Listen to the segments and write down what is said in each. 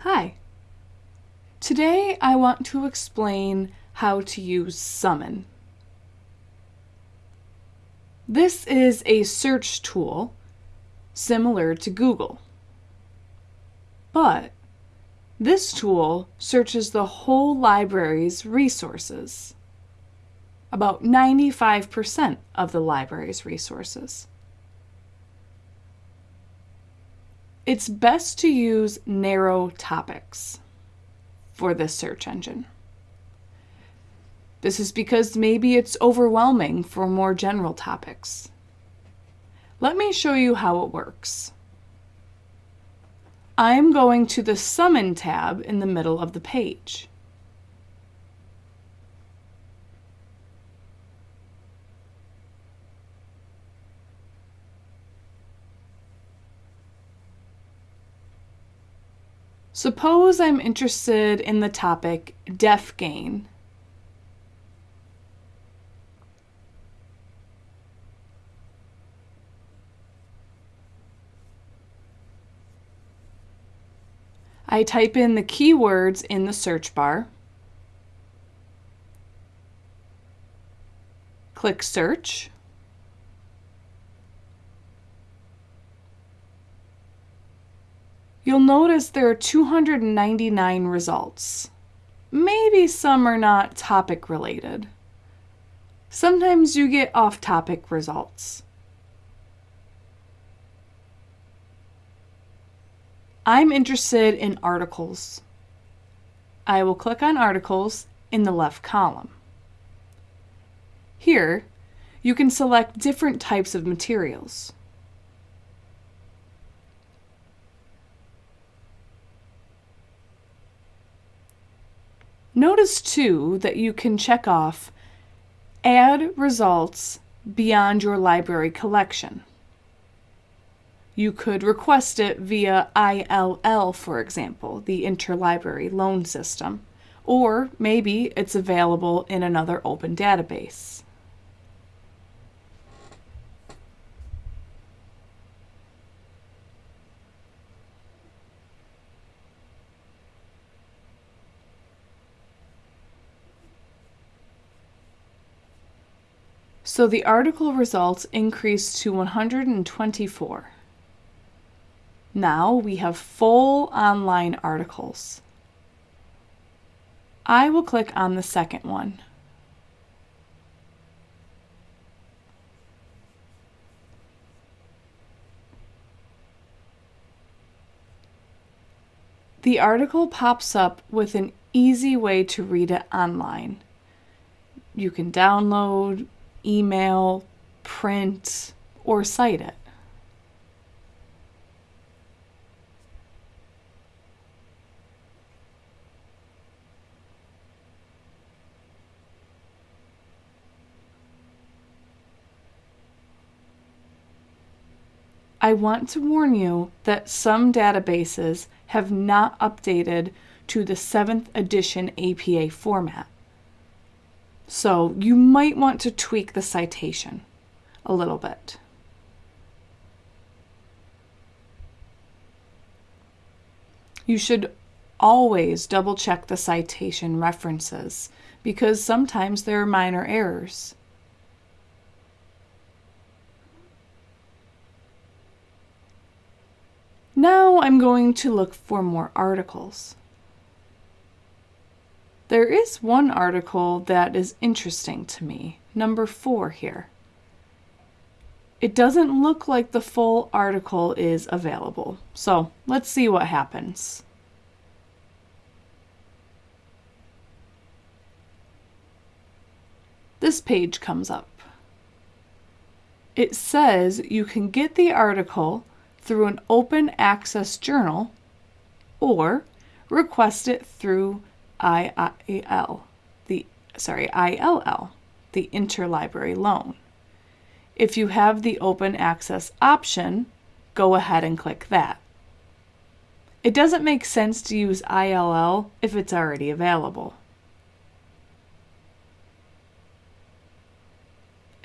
Hi. Today I want to explain how to use Summon. This is a search tool similar to Google. But this tool searches the whole library's resources, about 95% of the library's resources. It's best to use narrow topics for this search engine. This is because maybe it's overwhelming for more general topics. Let me show you how it works. I'm going to the Summon tab in the middle of the page. Suppose I'm interested in the topic deaf gain. I type in the keywords in the search bar, click search, you'll notice there are 299 results. Maybe some are not topic related. Sometimes you get off-topic results. I'm interested in articles. I will click on articles in the left column. Here, you can select different types of materials. Notice too that you can check off Add results beyond your library collection. You could request it via ILL, for example, the Interlibrary Loan System, or maybe it's available in another open database. So the article results increased to 124. Now we have full online articles. I will click on the second one. The article pops up with an easy way to read it online. You can download, email, print, or cite it. I want to warn you that some databases have not updated to the 7th edition APA format. So you might want to tweak the citation a little bit. You should always double check the citation references because sometimes there are minor errors. Now I'm going to look for more articles. There is one article that is interesting to me, number four here. It doesn't look like the full article is available, so let's see what happens. This page comes up. It says you can get the article through an open access journal or request it through IIL, the sorry, ILL, the interlibrary loan. If you have the open access option, go ahead and click that. It doesn't make sense to use ILL if it's already available.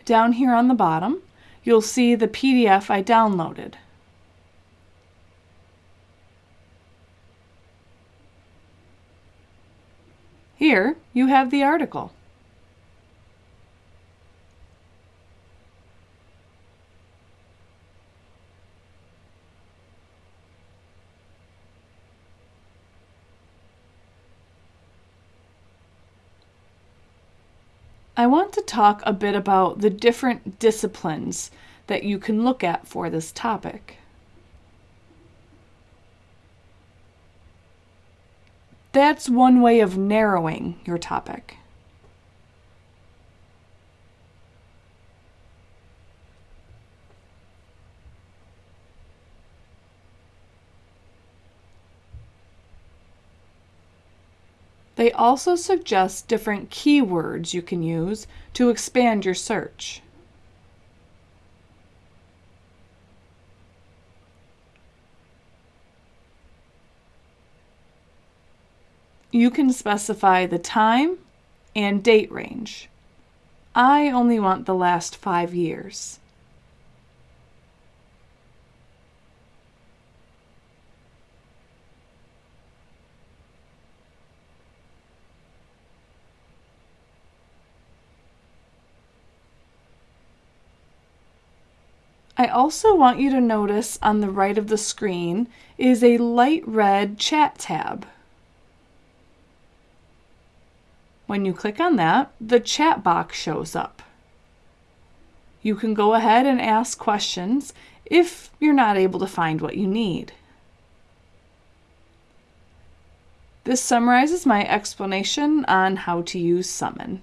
Down here on the bottom, you'll see the PDF I downloaded. Here you have the article. I want to talk a bit about the different disciplines that you can look at for this topic. That's one way of narrowing your topic. They also suggest different keywords you can use to expand your search. You can specify the time and date range. I only want the last five years. I also want you to notice on the right of the screen is a light red chat tab. When you click on that, the chat box shows up. You can go ahead and ask questions if you're not able to find what you need. This summarizes my explanation on how to use Summon.